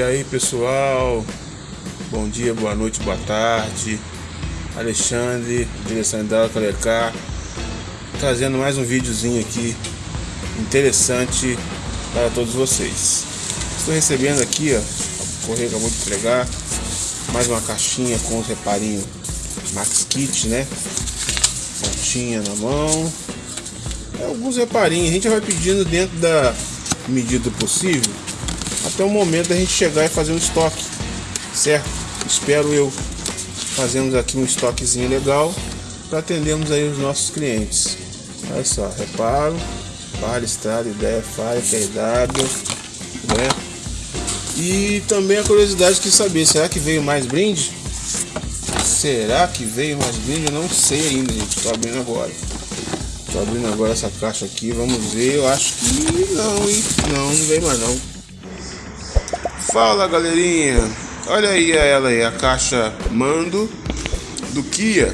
aí pessoal, bom dia, boa noite, boa tarde. Alexandre, direção da Calecar, trazendo mais um videozinho aqui interessante para todos vocês. Estou recebendo aqui, ó, o correio acabou de entregar mais uma caixinha com os reparinhos Max Kit, né? Pontinha na mão. É, alguns reparinhos, a gente vai pedindo dentro da medida possível até o momento da gente chegar e fazer um estoque, certo? Espero eu fazemos aqui um estoquezinho legal para atendermos aí os nossos clientes. Olha só, reparo, para estrada, ideia, falha, KW, né? E também a curiosidade de saber, será que veio mais brinde? Será que veio mais brinde? Eu não sei ainda, gente. Estou abrindo agora. Estou abrindo agora essa caixa aqui, vamos ver. Eu acho que não, hein? Não, não veio mais não. Fala galerinha, olha aí ela aí, a caixa Mando do Kia,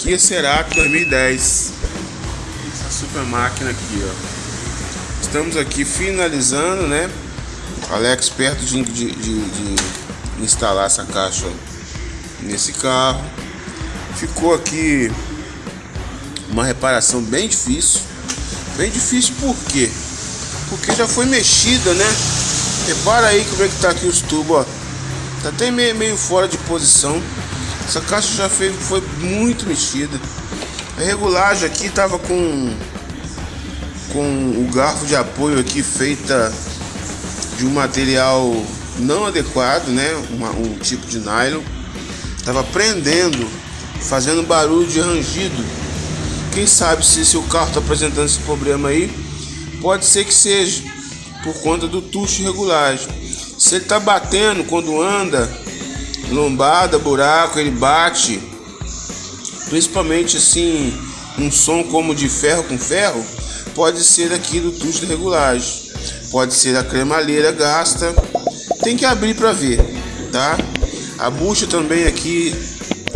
Kia Cerato 2010. Essa super máquina aqui, ó. Estamos aqui finalizando, né? Alex perto de, de, de, de instalar essa caixa nesse carro. Ficou aqui uma reparação bem difícil. Bem difícil por quê? Porque já foi mexida, né? Repara aí como é que tá aqui os tubos, ó. Tá até meio, meio fora de posição. Essa caixa já foi, foi muito mexida. A regulagem aqui tava com com o garfo de apoio aqui feita de um material não adequado, né? Uma, um tipo de nylon. Tava prendendo, fazendo barulho de rangido. Quem sabe se, se o carro tá apresentando esse problema aí, pode ser que seja por conta do tucho regulagem. Se ele tá batendo quando anda, lombada, buraco, ele bate, principalmente assim, um som como de ferro com ferro, pode ser aqui do tucho de regulagem, pode ser a cremalheira gasta, tem que abrir para ver, tá? A bucha também aqui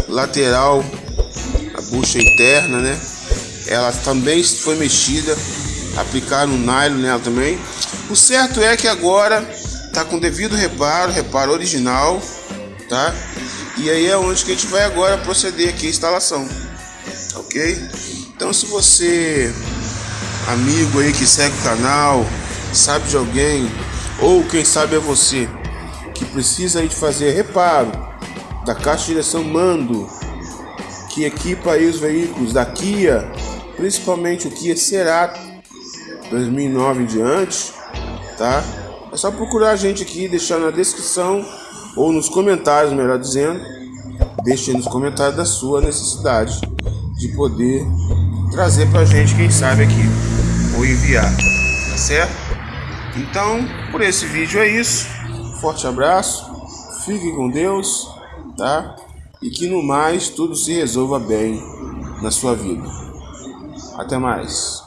lateral, a bucha interna, né? Ela também foi mexida, aplicaram um nylon nela também. O certo é que agora tá com devido reparo, reparo original, tá? E aí é onde que a gente vai agora proceder aqui a instalação, ok? Então se você, amigo aí que segue o canal, sabe de alguém, ou quem sabe é você, que precisa aí de fazer reparo da caixa de direção mando, que equipa aí os veículos da Kia, principalmente o Kia Cerato 2009 em diante, tá? É só procurar a gente aqui, deixar na descrição ou nos comentários, melhor dizendo. Deixe nos comentários da sua necessidade de poder trazer pra gente, quem sabe aqui, ou enviar, tá certo? Então, por esse vídeo é isso. Forte abraço, fique com Deus, tá? E que no mais tudo se resolva bem na sua vida. Até mais.